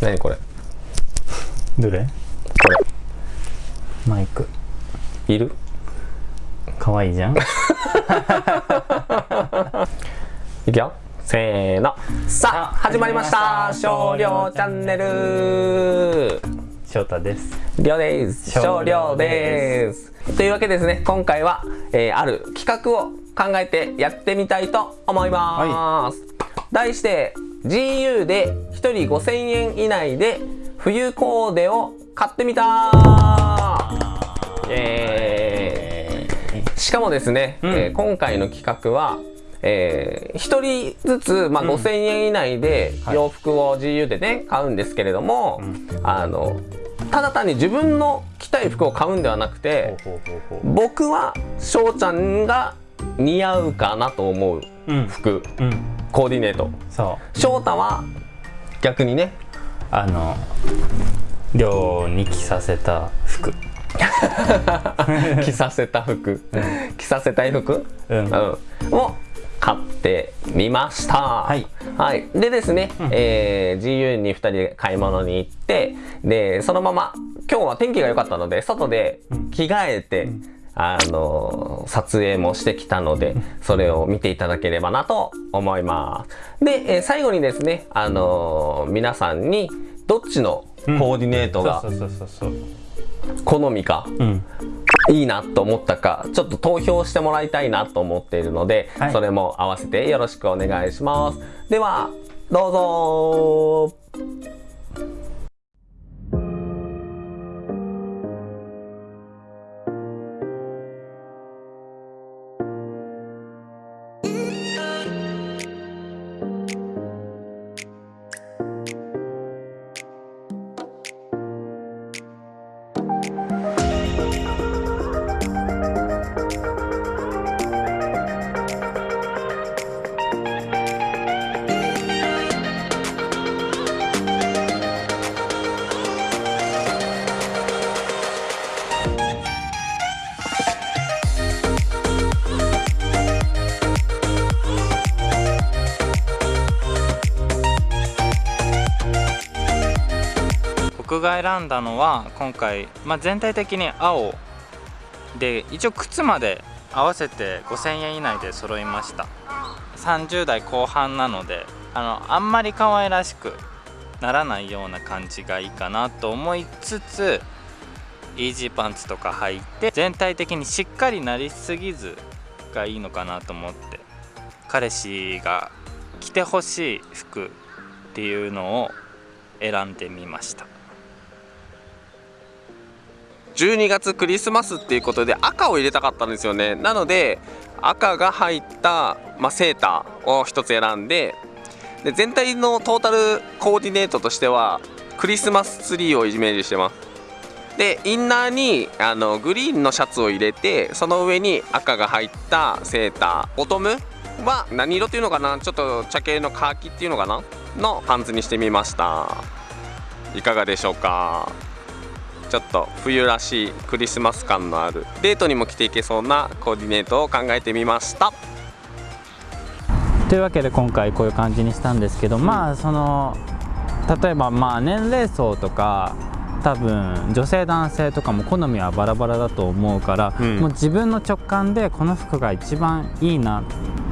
何これ？どれ？こマイク。れいる？かわいいじゃん？いくよ。せーの。さあ始まりました。少量チャンネル。翔太です。りょうです。少量です。というわけですね今回は、えーある企画を考えてやってみたいと思います、題して GU で1人5000円以内で冬コーデを買ってみた。しかもですね、うん。えー今回の企画はえー、1人ずつ、まあ、うん。5000円以内ではい。洋服を GU でね買うんですけれども、うん。あのただ単に自分の着たい服を買うんではなくて僕は翔ちゃんが似合うかなと思う服。うん。コーディネート。そう。翔太は逆にねあの寮に着させた服。着させた服。着させたい服、うん。うん、を買ってみました。はい、はい、でですね、うん。えー GU に2人で買い物に行ってでそのまま今日は天気が良かったので外で着替えて、んあのー撮影もしてきたのでそれを見ていただければなと思います。で、えー最後にですね、あのー皆さんにどっちのコーディネートが好みか、うん。いいなと思ったかちょっと投票してもらいたいなと思っているので、はい。それも合わせてよろしくお願いします。ではどうぞ僕が選んだのは今回、まあ、全体的に青で一応靴まで合わせて5000円以内で揃いました。30代後半なのであのあんまり可愛らしくならないような感じがいいかなと思いつつイージーパンツとか履いて全体的にしっかりなりすぎずがいいのかなと思って彼氏が着てほしい服っていうのを選んでみました。12月クリスマスっていうことで赤を入れたかったんですよね。なので赤が入った、まあ、セーターを一つ選んでで全体のトータルコーディネートとしてはクリスマスツリーをイメージしてます。でインナーにあのグリーンのシャツを入れてその上に赤が入ったセーターボトムは何色っていうのかな？ちょっと茶系のカーキっていうのかな？のパンツにしてみました。いかがでしょうか？ちょっと冬らしいクリスマス感のあるデートにも着ていけそうなコーディネートを考えてみました。というわけで今回こういう感じにしたんですけど、まあその例えばまあ年齢層とか多分女性男性とかも好みはバラバラだと思うから、うん。もう自分の直感でこの服が一番いいな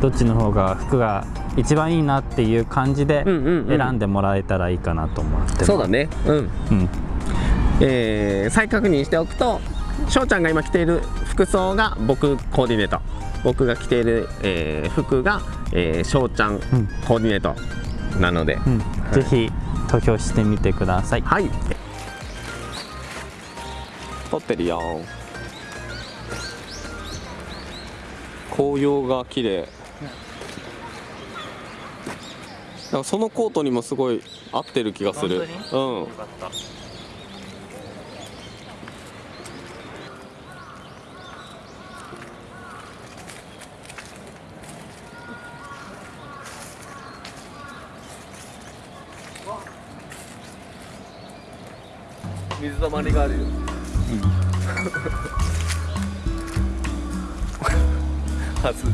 どっちの方が服が一番いいなっていう感じでんうん。選んでもらえたらいいかなと思ってます。そうだね。うん。うんえー再確認しておくと翔ちゃんが今着ている服装が僕コーディネート。僕が着ている、えー服がえー翔、ちゃんコーディネート。なので、うん。ぜひ投票してみてください。はい。撮ってるよ紅葉が綺麗。なんかそのコートにもすごい合ってる気がする。うん水たまりがあるよ、はず。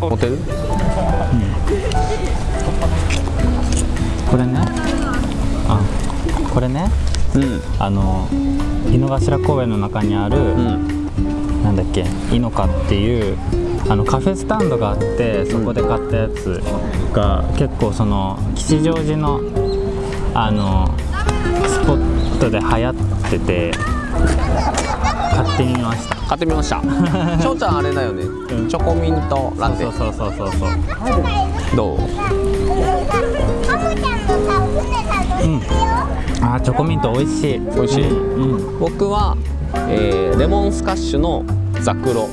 モテる、これね？あこれね？うん。あの井の頭公園の中にある、うん。なんだっけ？イノカっていうあのカフェスタンドがあってそこで買ったやつが結構その吉祥寺のあのスポットで流行ってて買ってみました。買ってみました。しょうちゃんあれだよね、ん。チョコミントラテ。そうそうそうそうそう。どう？うん。あーチョコミント美味しい。美味しい。うんうん、僕は、えーレモンスカッシュのザクロ。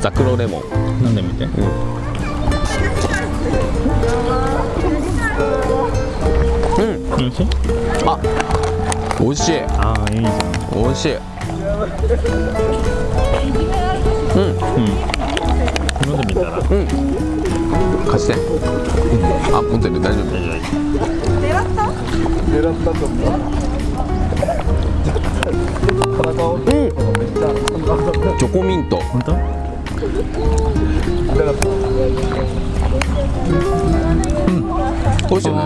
ザクロレモン。うん、飲んでみて。うん美味しい？あ美味しい。ああいいじゃん。美味しい。うん。飲んでみたら？うん。貸して。あ持ってる。大丈夫。チョコミント。本当？美味しいね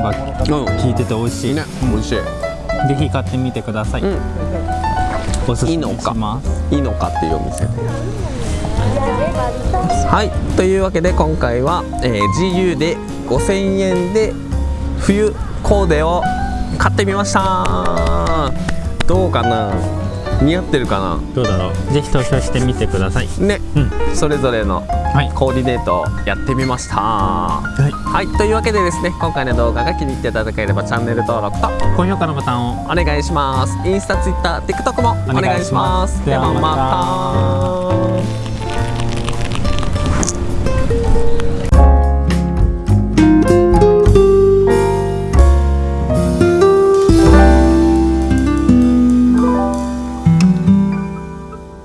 ンがうん効いて。て美味しい、ね美味しい。ぜひ買ってみてください、うん。おすすめいいのか？しますいいのかっていうお店。はい。というわけで今回は、えー GU で5000円で冬コーデを買ってみました。どうかな？似合ってるかどうだろう。ぜひ投票してみてください。なね。うん。それぞれのはい。コーディネートをやってみました。はいはいというわけでですね今回の動画が気に入っていただければチャンネル登録と高評価のボタンをお願いします。インスタツイッター TikTok もお願いします。お願いします。ではまた